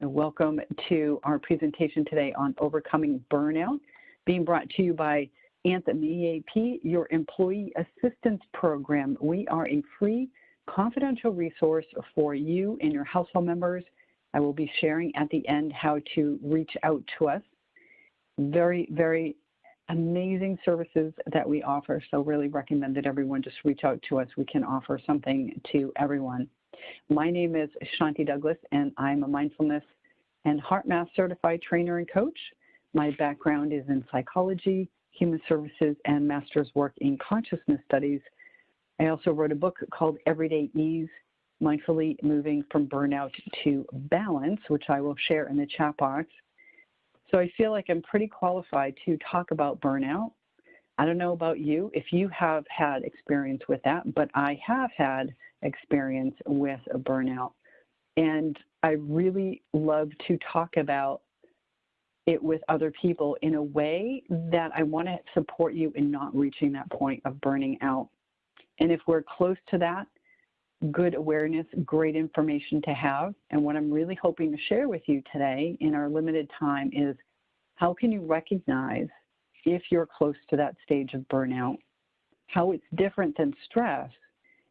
Welcome to our presentation today on overcoming burnout, being brought to you by Anthem EAP, your employee assistance program. We are a free confidential resource for you and your household members. I will be sharing at the end how to reach out to us. Very, very amazing services that we offer. So really recommend that everyone just reach out to us. We can offer something to everyone. My name is Shanti Douglas, and I'm a mindfulness and HeartMath certified trainer and coach. My background is in psychology, human services, and master's work in consciousness studies. I also wrote a book called Everyday Ease, Mindfully Moving from Burnout to Balance, which I will share in the chat box. So I feel like I'm pretty qualified to talk about burnout. I don't know about you if you have had experience with that, but I have had experience with a burnout. And I really love to talk about it with other people in a way that I want to support you in not reaching that point of burning out. And if we're close to that, good awareness, great information to have. And what I'm really hoping to share with you today in our limited time is how can you recognize if you're close to that stage of burnout, how it's different than stress,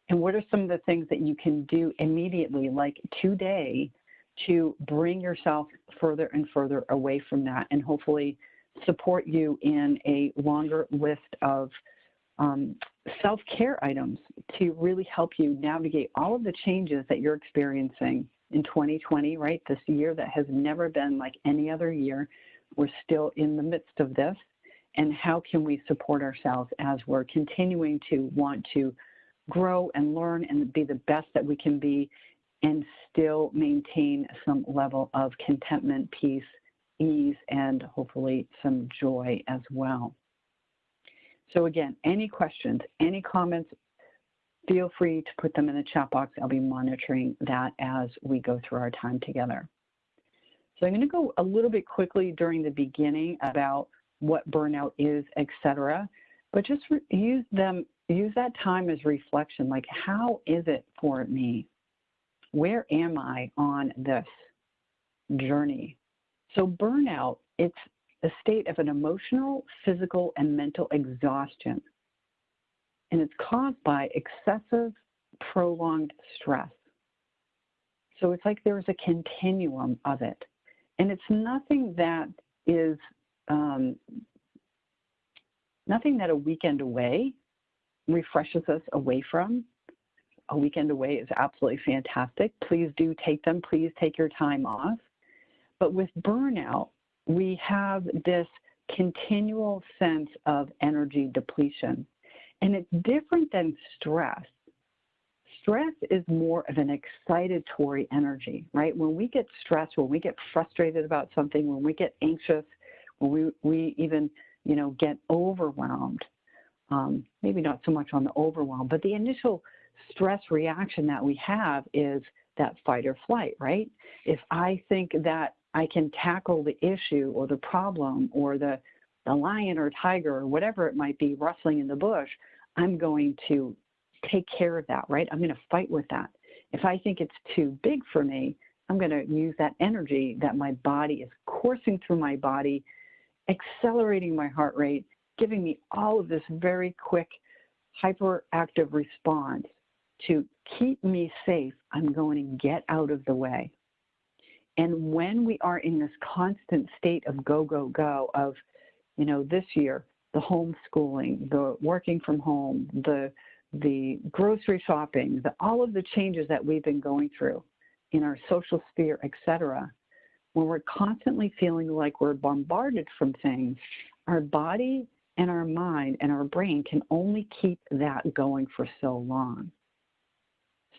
and what are some of the things that you can do immediately, like today, to bring yourself further and further away from that and hopefully support you in a longer list of um, self care items to really help you navigate all of the changes that you're experiencing in 2020, right? This year that has never been like any other year. We're still in the midst of this. And how can we support ourselves as we're continuing to want to grow and learn and be the best that we can be and still maintain some level of contentment, peace, ease, and hopefully some joy as well. So again, any questions, any comments, feel free to put them in the chat box. I'll be monitoring that as we go through our time together. So I'm going to go a little bit quickly during the beginning about what burnout is, etc. But just use them, use that time as reflection. Like, how is it for me? Where am I on this journey? So burnout, it's a state of an emotional, physical, and mental exhaustion. And it's caused by excessive, prolonged stress. So it's like there's a continuum of it. And it's nothing that is um, nothing that a weekend away refreshes us away from. A weekend away is absolutely fantastic. Please do take them. Please take your time off. But with burnout, we have this continual sense of energy depletion. And it's different than stress. Stress is more of an excitatory energy, right? When we get stressed, when we get frustrated about something, when we get anxious, we, we even you know, get overwhelmed. Um, maybe not so much on the overwhelm, but the initial stress reaction that we have is that fight or flight, right? If I think that I can tackle the issue or the problem or the, the lion or tiger or whatever it might be rustling in the bush, I'm going to take care of that, right? I'm going to fight with that. If I think it's too big for me, I'm going to use that energy that my body is coursing through my body accelerating my heart rate, giving me all of this very quick hyperactive response to keep me safe, I'm going to get out of the way. And when we are in this constant state of go, go, go, of, you know, this year, the homeschooling, the working from home, the the grocery shopping, the, all of the changes that we've been going through in our social sphere, et cetera, when we're constantly feeling like we're bombarded from things, our body and our mind and our brain can only keep that going for so long.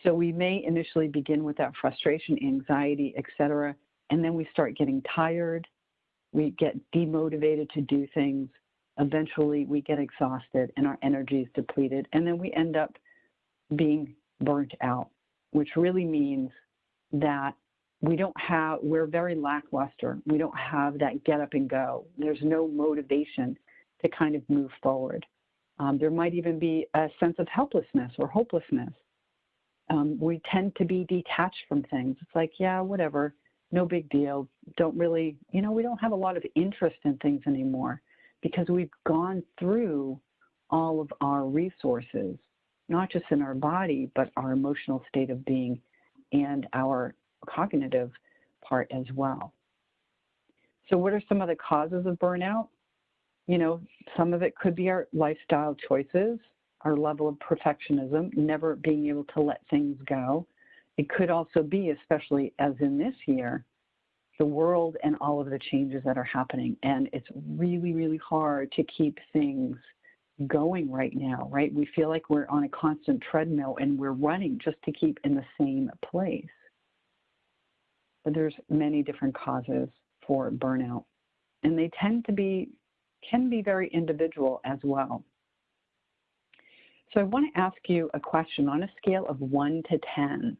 So we may initially begin with that frustration, anxiety, etc., and then we start getting tired. We get demotivated to do things. Eventually, we get exhausted and our energy is depleted, and then we end up being burnt out, which really means that we don't have, we're very lackluster. We don't have that get up and go. There's no motivation to kind of move forward. Um, there might even be a sense of helplessness or hopelessness. Um, we tend to be detached from things. It's like, yeah, whatever. no big deal. Don't really, you know, we don't have a lot of interest in things anymore because we've gone through all of our resources, not just in our body, but our emotional state of being and our cognitive part as well. So, what are some of the causes of burnout? You know, some of it could be our lifestyle choices, our level of perfectionism, never being able to let things go. It could also be, especially as in this year, the world and all of the changes that are happening. And it's really, really hard to keep things going right now, right? We feel like we're on a constant treadmill and we're running just to keep in the same place. But there's many different causes for burnout. And they tend to be, can be very individual as well. So I want to ask you a question on a scale of one to 10.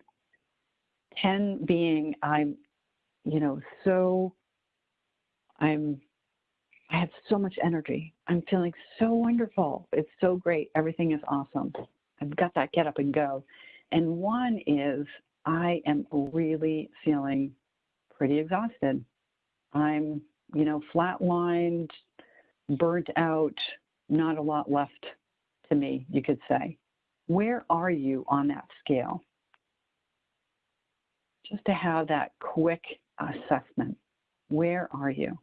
10 being I'm, you know, so, I'm, I have so much energy. I'm feeling so wonderful. It's so great. Everything is awesome. I've got that get up and go. And one is I am really feeling pretty exhausted. I'm, you know, flatlined, burnt out, not a lot left to me, you could say. Where are you on that scale? Just to have that quick assessment. Where are you?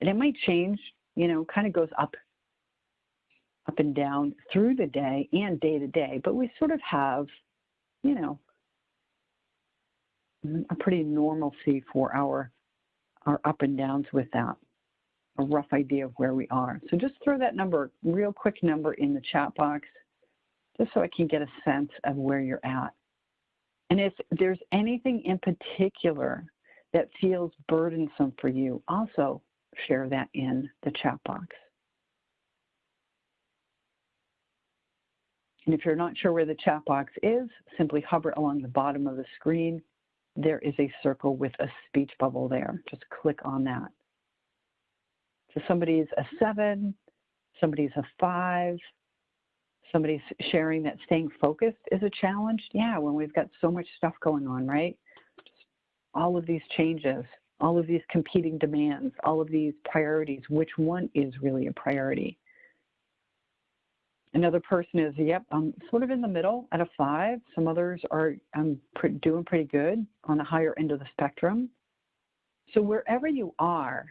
And it might change, you know, kind of goes up up and down through the day and day to day, but we sort of have, you know, a pretty normalcy for our our up and downs with that, a rough idea of where we are. So just throw that number, real quick number in the chat box, just so I can get a sense of where you're at. And if there's anything in particular that feels burdensome for you, also share that in the chat box. And if you're not sure where the chat box is, simply hover along the bottom of the screen there is a circle with a speech bubble there. Just click on that. So somebody's a seven, somebody's a five, somebody's sharing that staying focused is a challenge. Yeah, when we've got so much stuff going on, right? Just all of these changes, all of these competing demands, all of these priorities, which one is really a priority? Another person is, yep, I'm sort of in the middle at a five. Some others are I'm pre doing pretty good on the higher end of the spectrum. So wherever you are,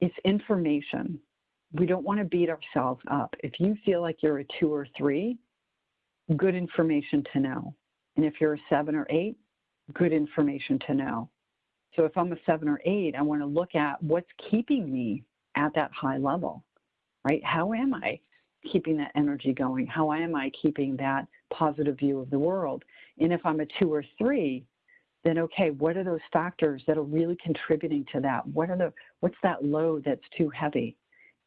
it's information. We don't want to beat ourselves up. If you feel like you're a two or three, good information to know. And if you're a seven or eight, good information to know. So if I'm a seven or eight, I want to look at what's keeping me at that high level, right? How am I? Keeping that energy going? How am I keeping that positive view of the world? And if I'm a two or three, then okay, what are those factors that are really contributing to that? What are the what's that load that's too heavy?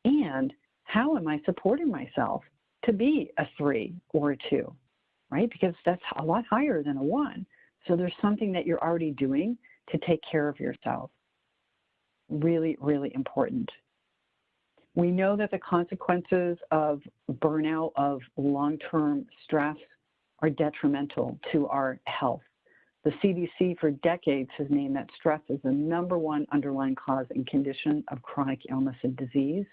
And how am I supporting myself to be a three or a two? Right? Because that's a lot higher than a one. So there's something that you're already doing to take care of yourself. Really, really important. We know that the consequences of burnout, of long-term stress, are detrimental to our health. The CDC for decades has named that stress as the number one underlying cause and condition of chronic illness and disease.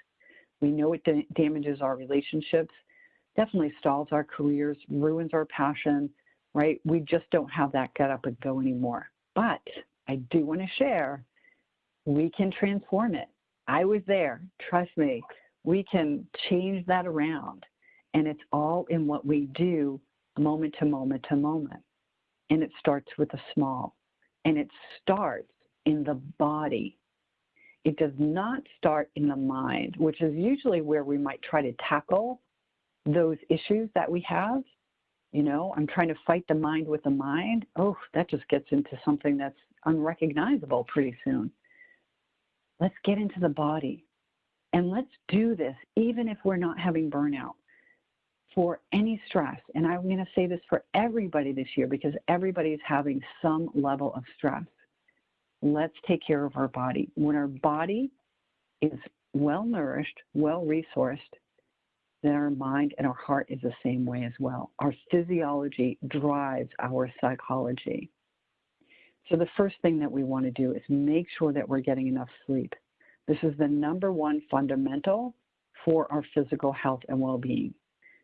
We know it damages our relationships, definitely stalls our careers, ruins our passion, right? We just don't have that get up and go anymore. But I do want to share, we can transform it. I was there. Trust me, we can change that around. And it's all in what we do moment to moment to moment. And it starts with the small. And it starts in the body. It does not start in the mind, which is usually where we might try to tackle those issues that we have. You know, I'm trying to fight the mind with the mind. Oh, that just gets into something that's unrecognizable pretty soon. Let's get into the body and let's do this even if we're not having burnout for any stress. And I'm going to say this for everybody this year because everybody is having some level of stress. Let's take care of our body. When our body is well nourished, well resourced, then our mind and our heart is the same way as well. Our physiology drives our psychology. So the first thing that we want to do is make sure that we're getting enough sleep. This is the number one fundamental for our physical health and well-being.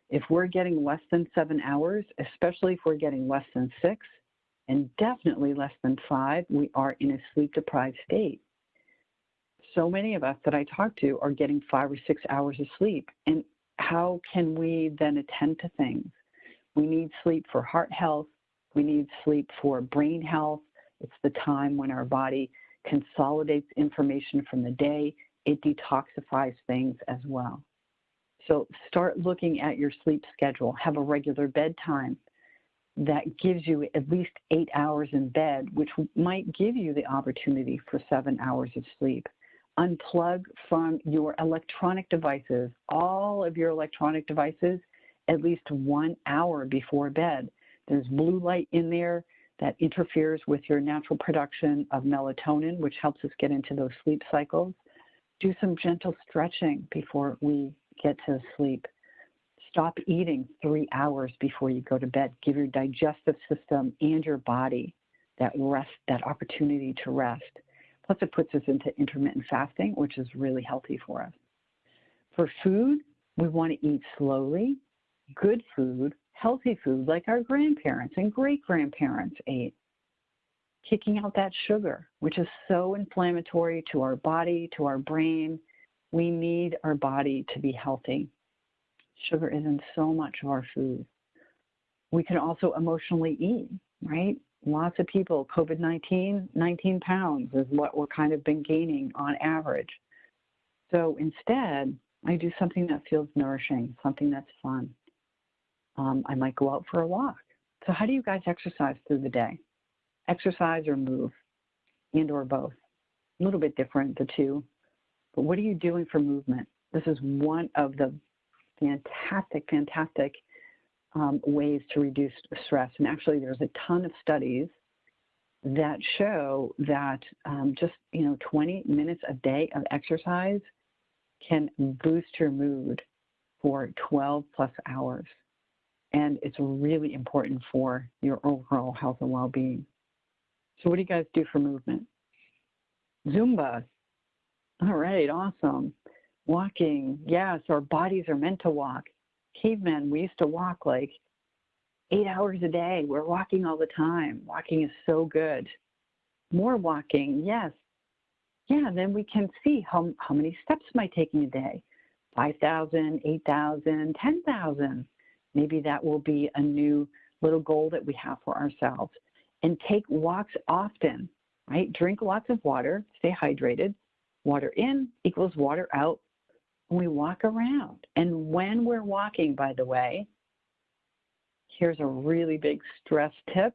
If we're getting less than seven hours, especially if we're getting less than six, and definitely less than five, we are in a sleep deprived state. So many of us that I talk to are getting five or six hours of sleep. And how can we then attend to things? We need sleep for heart health. We need sleep for brain health. It's the time when our body consolidates information from the day. It detoxifies things as well. So start looking at your sleep schedule. Have a regular bedtime that gives you at least eight hours in bed, which might give you the opportunity for seven hours of sleep. Unplug from your electronic devices, all of your electronic devices, at least one hour before bed. There's blue light in there that interferes with your natural production of melatonin, which helps us get into those sleep cycles. Do some gentle stretching before we get to sleep. Stop eating three hours before you go to bed. Give your digestive system and your body that rest, that opportunity to rest. Plus, it puts us into intermittent fasting, which is really healthy for us. For food, we want to eat slowly, good food, healthy food like our grandparents and great grandparents ate. Kicking out that sugar, which is so inflammatory to our body, to our brain. We need our body to be healthy. Sugar is in so much of our food. We can also emotionally eat, right? Lots of people, COVID 19, 19 pounds is what we're kind of been gaining on average. So instead, I do something that feels nourishing, something that's fun. Um, I might go out for a walk. So, how do you guys exercise through the day? Exercise or move, and or both? A little bit different, the two. But what are you doing for movement? This is one of the fantastic, fantastic um, ways to reduce stress. And actually, there's a ton of studies that show that um, just you know 20 minutes a day of exercise can boost your mood for 12 plus hours. And it's really important for your overall health and well-being. So what do you guys do for movement? Zumba. All right, awesome. Walking, yes, our bodies are meant to walk. Cavemen, we used to walk like eight hours a day. We're walking all the time. Walking is so good. More walking, yes. Yeah, then we can see how, how many steps am I taking a day? 5,000, 8,000, 10,000. Maybe that will be a new little goal that we have for ourselves. And take walks often, right? Drink lots of water, stay hydrated. Water in equals water out we walk around. And when we're walking, by the way, here's a really big stress tip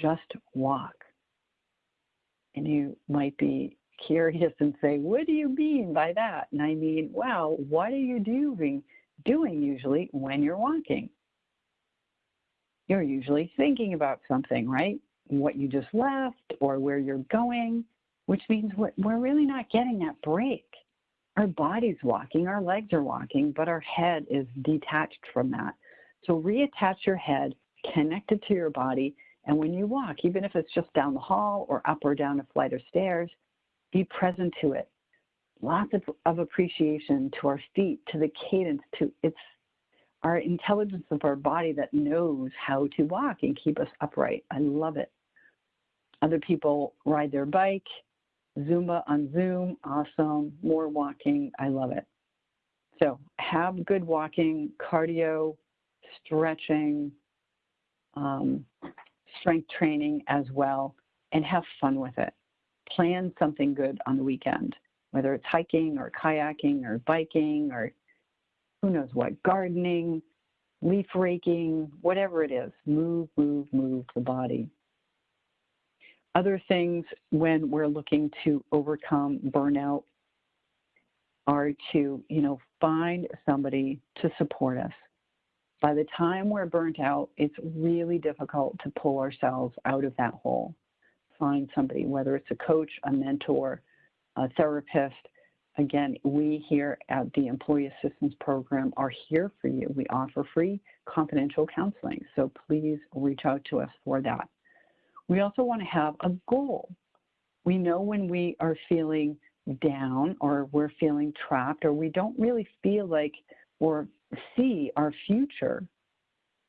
just walk. And you might be curious and say, What do you mean by that? And I mean, well, what are you doing, doing usually when you're walking? You're usually thinking about something, right? What you just left or where you're going, which means we're, really not getting that break our body's walking, our legs are walking, but our head is detached from that. So reattach your head, connect it to your body, and when you walk, even if it's just down the hall or up or down a flight of stairs, be present to it. Lots of, of appreciation to our feet, to the cadence, to its our intelligence of our body that knows how to walk and keep us upright. I love it. Other people ride their bike, Zumba on Zoom, awesome. More walking, I love it. So have good walking, cardio, stretching, um, strength training as well, and have fun with it. Plan something good on the weekend, whether it's hiking or kayaking or biking or who knows what, gardening, leaf raking, whatever it is. Move, move, move the body. Other things when we're looking to overcome burnout are to, you know, find somebody to support us. By the time we're burnt out, it's really difficult to pull ourselves out of that hole. Find somebody, whether it's a coach, a mentor, therapist. Again, we here at the Employee Assistance Program are here for you. We offer free confidential counseling, so please reach out to us for that. We also want to have a goal. We know when we are feeling down or we're feeling trapped or we don't really feel like or see our future,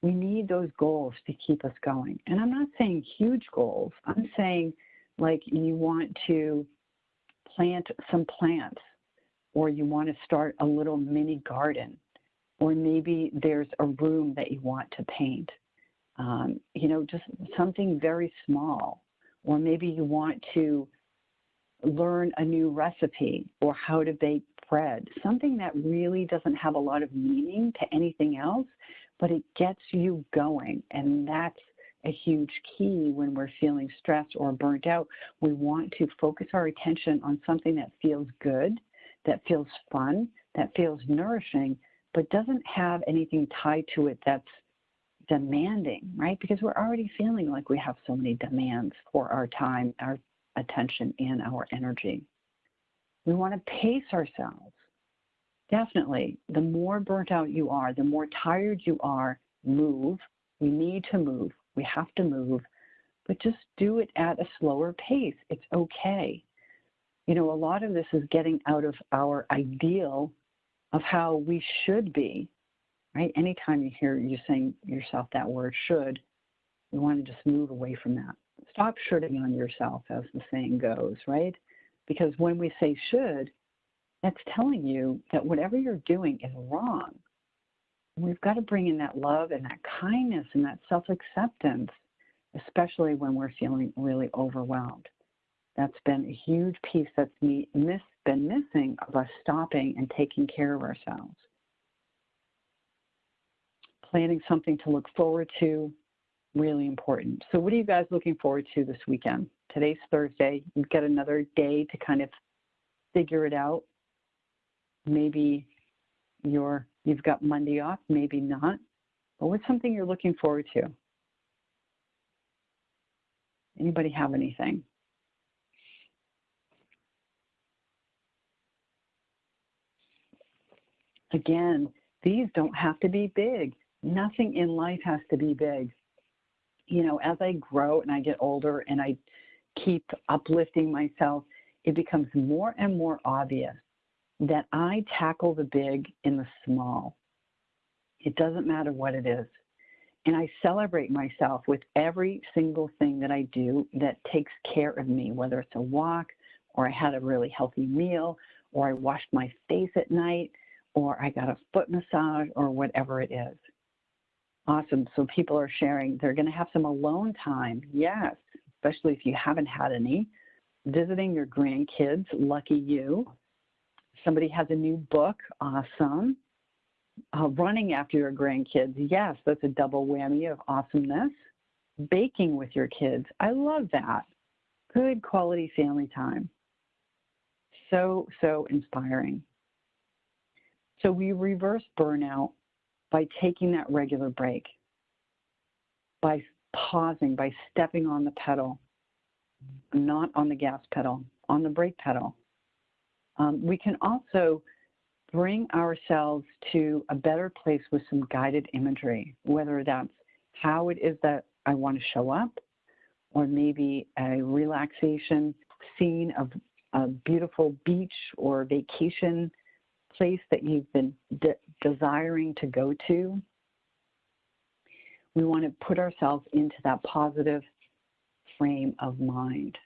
we need those goals to keep us going. And I'm not saying huge goals. I'm saying like you want to plant some plants or you want to start a little mini garden or maybe there's a room that you want to paint. Um, you know, just something very small. Or maybe you want to learn a new recipe or how to bake bread, something that really doesn't have a lot of meaning to anything else, but it gets you going. And that's a huge key when we're feeling stressed or burnt out. We want to focus our attention on something that feels good, that feels fun, that feels nourishing, but doesn't have anything tied to it that's demanding, right? Because we're already feeling like we have so many demands for our time, our attention, and our energy. We want to pace ourselves. Definitely, the more burnt out you are, the more tired you are, move. We need to move. We have to move, but just do it at a slower pace. It's okay. You know, a lot of this is getting out of our ideal of how we should be, right? Anytime you hear you saying yourself that word should, you want to just move away from that. Stop shoulding on yourself, as the saying goes, right? Because when we say should, that's telling you that whatever you're doing is wrong. We've got to bring in that love and that kindness and that self acceptance, especially when we're feeling really overwhelmed. That's been a huge piece that's me, miss, been missing of us stopping and taking care of ourselves. Planning something to look forward to, really important. So, what are you guys looking forward to this weekend? Today's Thursday. You've got another day to kind of figure it out. Maybe you're you've got Monday off, maybe not. But what's something you're looking forward to? Anybody have anything? Again, these don't have to be big. Nothing in life has to be big. You know, as I grow and I get older and I keep uplifting myself, it becomes more and more obvious that I tackle the big in the small. It doesn't matter what it is. And I celebrate myself with every single thing that I do that takes care of me, whether it's a walk, or I had a really healthy meal, or I washed my face at night, or I got a foot massage, or whatever it is. Awesome. So people are sharing they're going to have some alone time. Yes, especially if you haven't had any. Visiting your grandkids, lucky you somebody has a new book, awesome. Uh, running after your grandkids, yes, that's a double whammy of awesomeness. Baking with your kids, I love that. Good quality family time. So, so inspiring. So we reverse burnout by taking that regular break, by pausing, by stepping on the pedal, not on the gas pedal, on the brake pedal. Um, we can also bring ourselves to a better place with some guided imagery, whether that's how it is that I want to show up, or maybe a relaxation scene of a beautiful beach or vacation place that you've been de desiring to go to. We want to put ourselves into that positive frame of mind.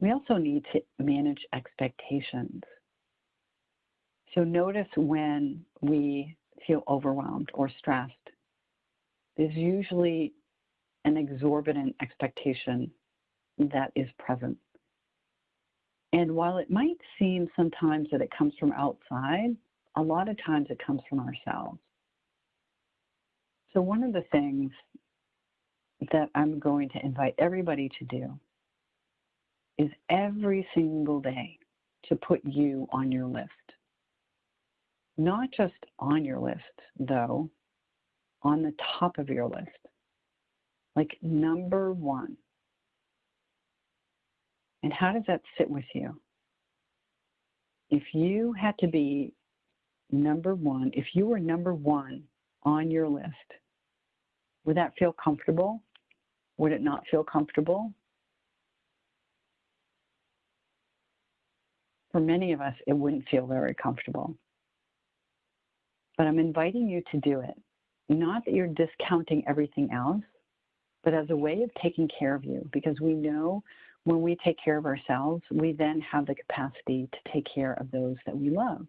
We also need to manage expectations. So notice when we feel overwhelmed or stressed. There's usually an exorbitant expectation that is present. And while it might seem sometimes that it comes from outside, a lot of times it comes from ourselves. So, one of the things that I'm going to invite everybody to do is every single day to put you on your list. Not just on your list, though, on the top of your list. Like number one. And how does that sit with you? If you had to be number one, if you were number one on your list, would that feel comfortable? Would it not feel comfortable? For many of us, it wouldn't feel very comfortable. But I'm inviting you to do it. Not that you're discounting everything else, but as a way of taking care of you, because we know when we take care of ourselves, we then have the capacity to take care of those that we love.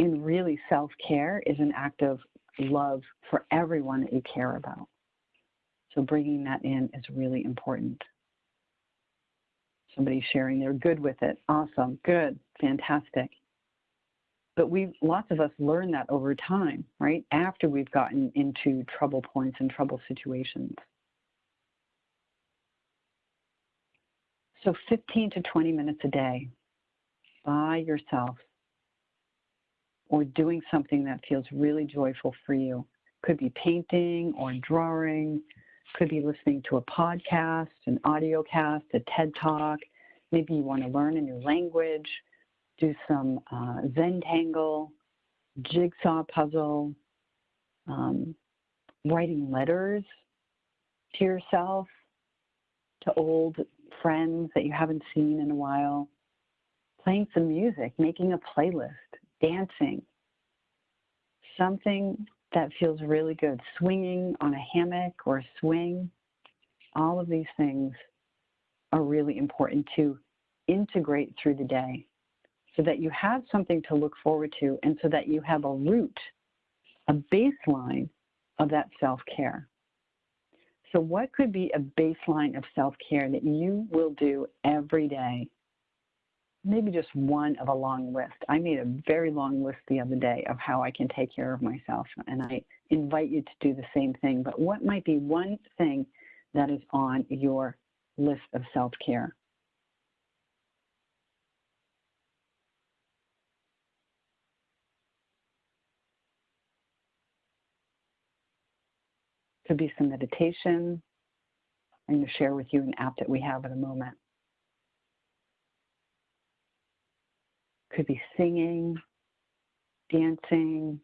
And really, self care is an act of love for everyone that you care about. So, bringing that in is really important. Somebody sharing they're good with it. Awesome, good, fantastic. But we, lots of us learn that over time, right? After we've gotten into trouble points and trouble situations. So 15 to 20 minutes a day by yourself or doing something that feels really joyful for you. Could be painting or drawing, could be listening to a podcast, an audio cast, a TED Talk. Maybe you want to learn a new language, do some uh, Zentangle, jigsaw puzzle, um, writing letters to yourself, to old friends that you haven't seen in a while, playing some music, making a playlist, dancing, something that feels really good, swinging on a hammock or a swing. All of these things are really important to integrate through the day so that you have something to look forward to and so that you have a root, a baseline of that self care. So, what could be a baseline of self care that you will do every day? Maybe just one of a long list. I made a very long list the other day of how I can take care of myself, and I invite you to do the same thing. But what might be one thing that is on your list of self care? Could be some meditation. I'm going to share with you an app that we have at the moment. Could be singing, dancing,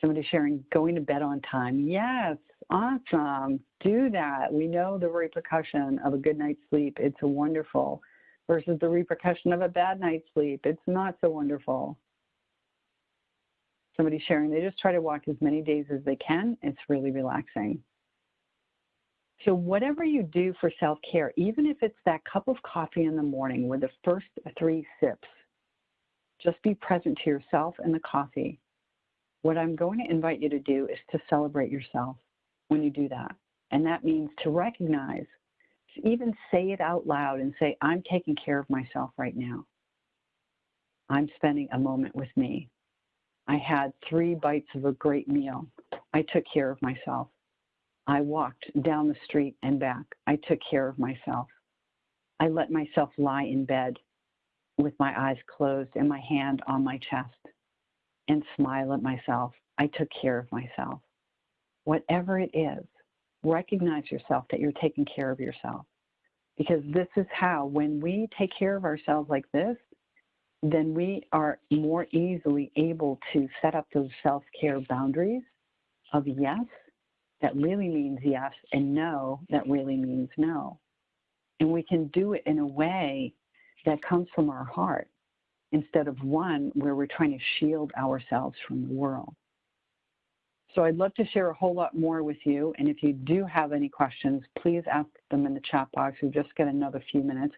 somebody sharing going to bed on time. Yes, awesome. Do that. We know the repercussion of a good night's sleep. It's a wonderful versus the repercussion of a bad night's sleep. It's not so wonderful somebody sharing, they just try to walk as many days as they can. It's really relaxing. So whatever you do for self-care, even if it's that cup of coffee in the morning with the first three sips, just be present to yourself and the coffee. What I'm going to invite you to do is to celebrate yourself when you do that. And that means to recognize, to even say it out loud and say, I'm taking care of myself right now. I'm spending a moment with me. I had three bites of a great meal. I took care of myself. I walked down the street and back. I took care of myself. I let myself lie in bed with my eyes closed and my hand on my chest and smile at myself. I took care of myself. Whatever it is, recognize yourself that you're taking care of yourself. Because this is how, when we take care of ourselves like this, then we are more easily able to set up those self care boundaries of yes, that really means yes, and no, that really means no. And we can do it in a way that comes from our heart instead of one where we're trying to shield ourselves from the world. So I'd love to share a whole lot more with you. And if you do have any questions, please ask them in the chat box. We've just got another few minutes.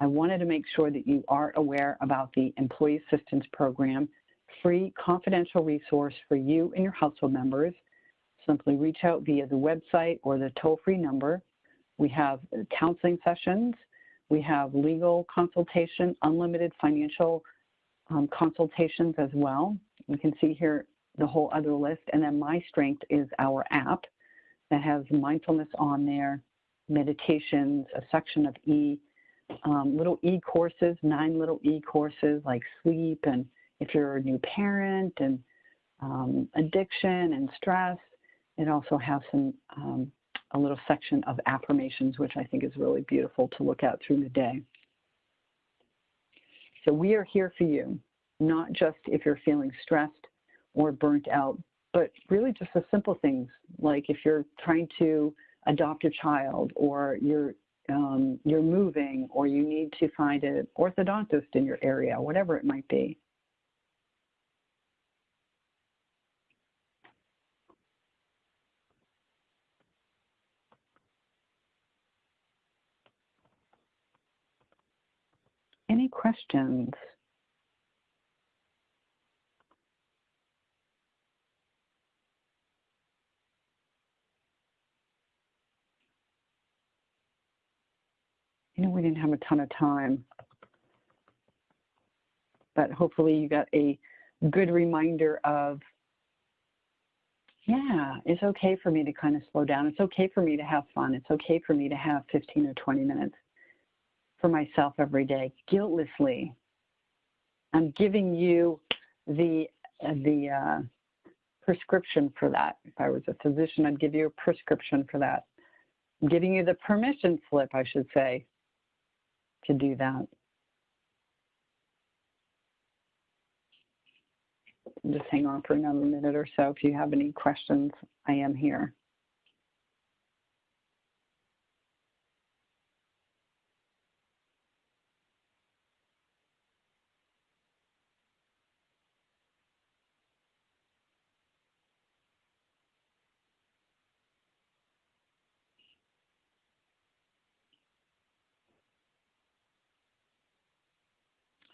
I wanted to make sure that you are aware about the Employee Assistance Program, free confidential resource for you and your household members. Simply reach out via the website or the toll-free number. We have counseling sessions. We have legal consultation, unlimited financial um, consultations as well. You can see here the whole other list. And then My Strength is our app that has mindfulness on there, meditations, a section of E um, little e-courses, nine little e-courses like sleep and if you're a new parent and um, addiction and stress. It also has some um, a little section of affirmations, which I think is really beautiful to look at through the day. So we are here for you, not just if you're feeling stressed or burnt out, but really just the simple things like if you're trying to adopt a child or you're um, you're moving or you need to find an orthodontist in your area, whatever it might be. Questions? You know, we didn't have a ton of time, but hopefully you got a good reminder of, yeah, it's okay for me to kind of slow down. It's okay for me to have fun. It's okay for me to have 15 or 20 minutes for myself every day, guiltlessly. I'm giving you the, the uh, prescription for that. If I was a physician, I'd give you a prescription for that. I'm giving you the permission slip, I should say, to do that. Just hang on for another minute or so. If you have any questions, I am here.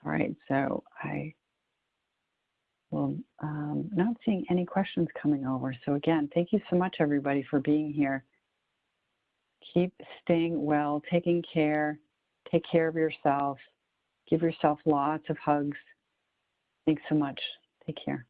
All right, so I will um, not seeing any questions coming over. So again, thank you so much, everybody, for being here. Keep staying well, taking care, take care of yourself, give yourself lots of hugs. Thanks so much. Take care.